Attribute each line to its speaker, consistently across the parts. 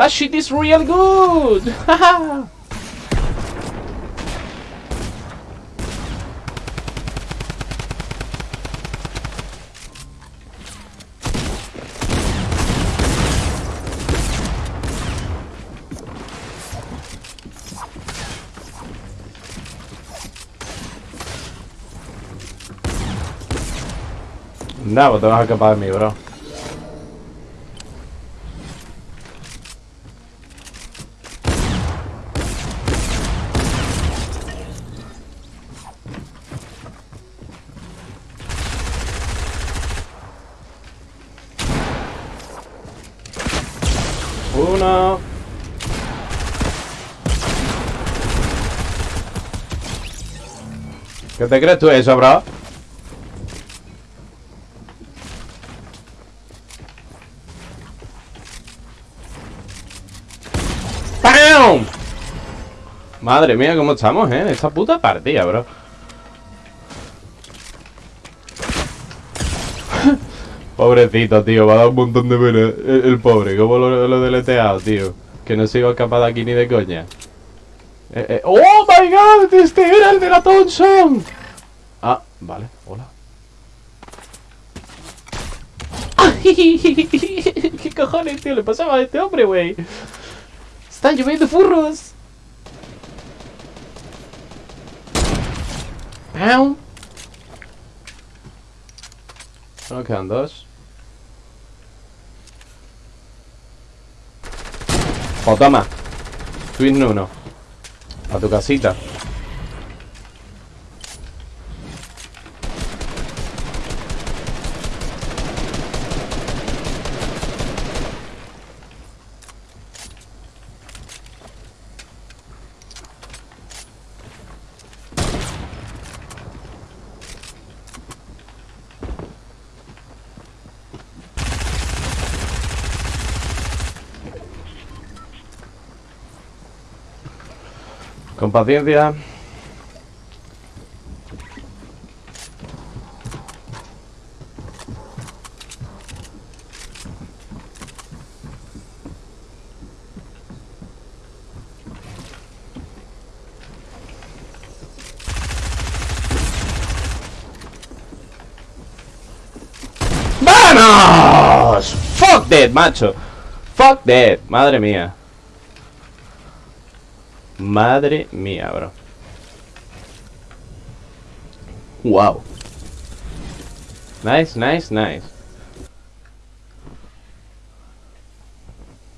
Speaker 1: That shit is real good. Nah, pues te vas a escapar bro. Uno. ¿Qué te crees tú eso, bro? ¡Pam! Madre mía, cómo estamos, ¿eh? Esta puta partida, bro. Pobrecito, tío, va a dar un montón de pena el, el pobre, como lo, lo deleteado, tío. Que no se iba de aquí ni de coña. Eh, eh, ¡Oh, my God! ¡Este era el de la Thompson! Ah, vale, hola. ¿Qué cojones, tío? Le pasaba a este hombre, güey. Están lloviendo furros. ¡Pam! Solo quedan dos. O toma. Twin uno. A tu casita. Con paciencia. ¡Vamos! Fuck that, macho. Fuck that. Madre mía. Madre mía, bro. Wow. Nice, nice, nice.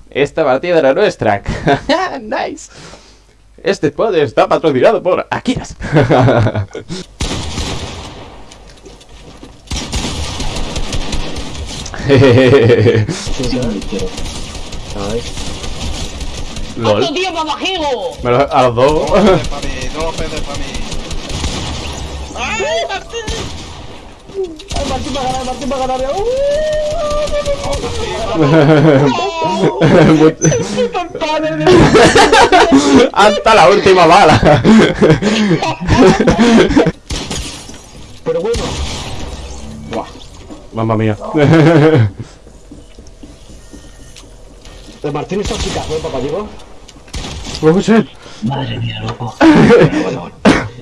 Speaker 1: Esta partida era nuestra. nice. Este pod está patrocinado por Akiras. LOL.
Speaker 2: ¡Otro tío mamajigo!
Speaker 1: Me lo- a los dos.
Speaker 3: Dos peces para mí, dos peces para mí.
Speaker 2: ¡Ay, Martín! ¡Ay, Martín va a ganar, Martín va a ganar! ¡Uh!
Speaker 1: Hasta la última bala.
Speaker 2: Pero bueno.
Speaker 1: Mamma mía.
Speaker 2: El Martín es toxicazo, ¿eh, papá Diego?
Speaker 1: Oh, shit.
Speaker 4: Madre mía, loco.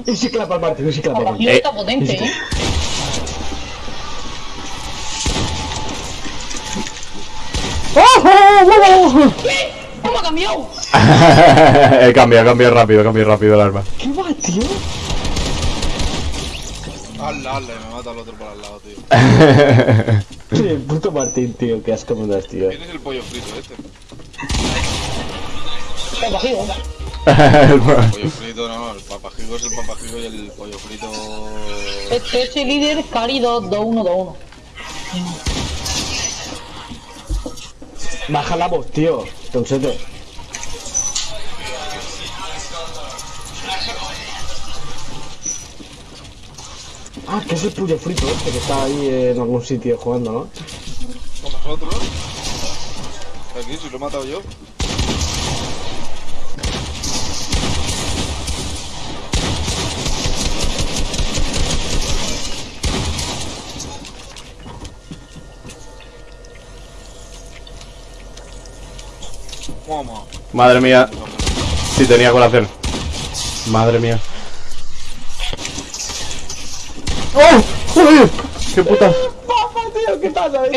Speaker 2: Y sí clapa el Martín, y sí clapa el Martín.
Speaker 1: Eh,
Speaker 5: está potente, ¿eh? ¿Cómo ha cambiado?
Speaker 1: he cambiado, he cambiado rápido, he cambiado rápido el arma.
Speaker 2: ¿Qué va, tío?
Speaker 3: Hazla, y me mata el otro por al lado, tío.
Speaker 2: El puto Martín, tío, qué asco me das, tío.
Speaker 3: ¿Quién es el pollo frito este?
Speaker 5: Mamajigo.
Speaker 3: El pollo frito, no, el papajigo es el papajigo y el pollo frito...
Speaker 5: Este es el líder Cari 2, 2, 1, 2, 1.
Speaker 2: Baja la voz, tío. Tonsete. Ah, que es el pollo frito este que está ahí en algún sitio jugando, ¿no?
Speaker 3: ¿Con nosotros? Aquí, si lo he matado yo.
Speaker 1: Madre mía. Sí, tenía colación. Madre mía. ¡Oh! ¡Joder! ¡Qué puta!
Speaker 2: Papá, tío, ¿qué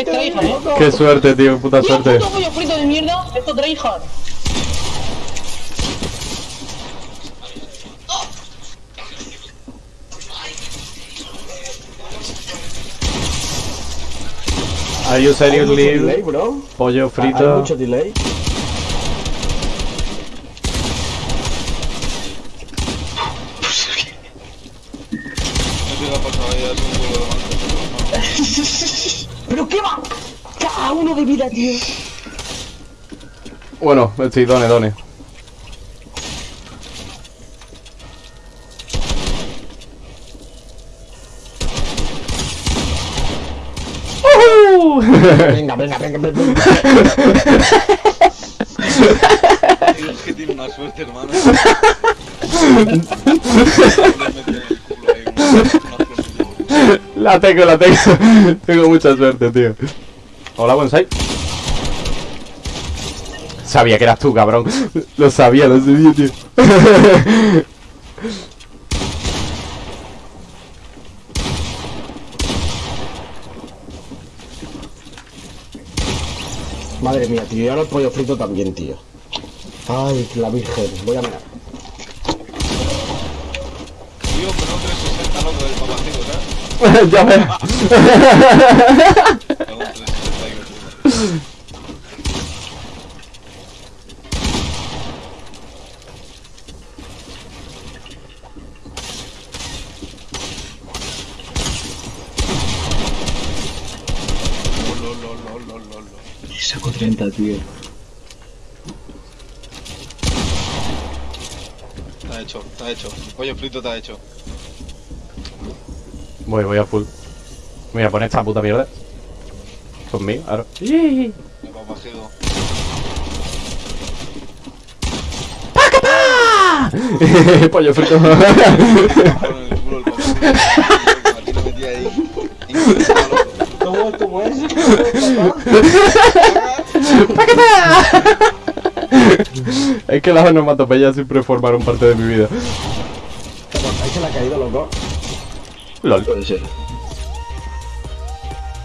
Speaker 5: traes, eh?
Speaker 1: ¡Qué suerte, tío! ¡Puta
Speaker 5: ¡Tío,
Speaker 1: suerte!
Speaker 5: puto pollo frito de mierda! ¡Esto tryhard!
Speaker 1: Are you seriously?
Speaker 2: bro.
Speaker 1: Pollo
Speaker 2: Hay
Speaker 1: frito.
Speaker 2: mucho delay.
Speaker 3: No te ha pasado ya, es un huevo de mango.
Speaker 2: ¿Pero qué va? Cada uno de vida, tío.
Speaker 1: Bueno, sí, done, done.
Speaker 2: Venga, venga, venga, venga.
Speaker 3: Es que tiene una suerte, hermano.
Speaker 1: La tengo, la tengo. tengo mucha suerte, tío. Hola, bonsai. Sabía que eras tú, cabrón. Lo sabía, lo sabía, tío.
Speaker 2: Madre mía, tío. Y ahora el pollo frito también, tío. Ay, la virgen. Voy a mirar.
Speaker 3: Tío, pero no lol, lol.
Speaker 2: Saco 30, tío.
Speaker 3: Está hecho, está hecho. El pollo frito está hecho.
Speaker 1: Voy, voy a full. Me voy a poner esta puta mierda. Conmigo, ahora.
Speaker 3: El papacigo.
Speaker 1: Pollo frito.
Speaker 2: ¿Cómo, cómo es?
Speaker 1: es que las onomatopeyas siempre formaron parte de mi vida.
Speaker 2: Ahí se le ha caído, loco.
Speaker 1: LOL.
Speaker 2: Puede ser.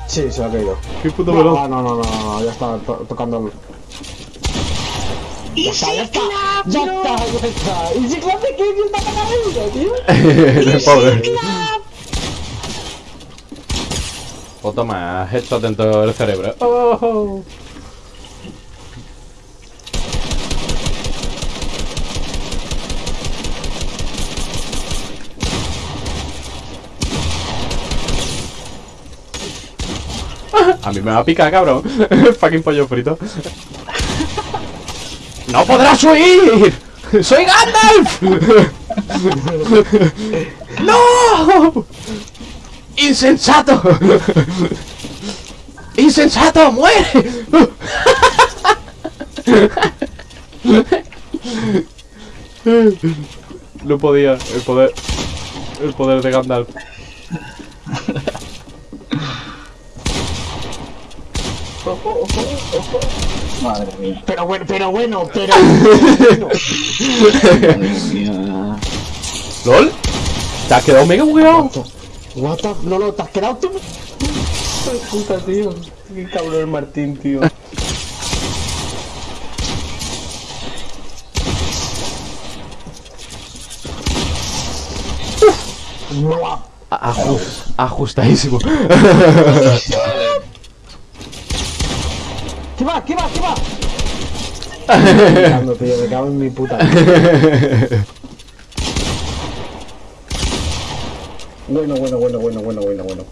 Speaker 2: Sí, se ha caído.
Speaker 1: Qué puto
Speaker 2: No,
Speaker 1: veloz.
Speaker 2: no, no, no, no, ya está to- tocando. Ya está, ya está, ya está, ya está. ¿Y si clap de qué? ¿Quién está tío?
Speaker 1: Pobre. O toma, headshot dentro del cerebro. Oh. A mí me va a picar, cabrón. Fucking pollo frito. ¡No podrás huir! ¡Soy Gandalf! ¡No! ¡Insensato! ¡Insensato! ¡Muere! No podía, el poder. El poder de Gandalf.
Speaker 5: Madre mía.
Speaker 2: Pero bueno, pero bueno, pero bueno.
Speaker 1: ¿LOL? ¿Te has quedado mega bugueado?
Speaker 2: What the... No, no, te has quedado tú. Puta, tío. Qué cabrón el Martín, tío. Buah.
Speaker 1: Ajus- ajustadísimo.
Speaker 2: ¿Qué va? ¿Qué va? ¿Qué va? Me cago, tío, me cago en mi puta. Bueno, bueno, bueno, bueno, bueno, bueno, bueno.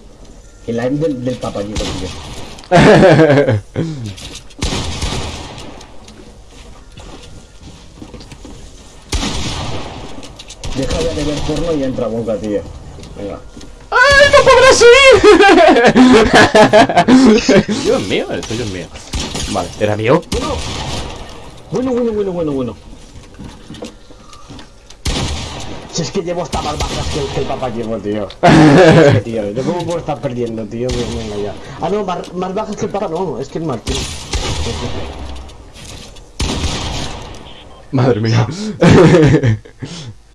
Speaker 2: El aim del, del papayito, tío. Deja de ver porno y entra boca, tío. Venga.
Speaker 1: ¡Ay, no podrás subir! Dios mío, el tuyo es mío. Vale, ¿era mío?
Speaker 2: Bueno, bueno, bueno, bueno, bueno. Si es que llevo hasta más bajas que el, que el papá llevo, tío. Es que, tío, ¿yo cómo puedo estar perdiendo, tío? Venga ya. Ah, no, más, más bajas que el papá, no, es que el Martín.
Speaker 1: Madre mía.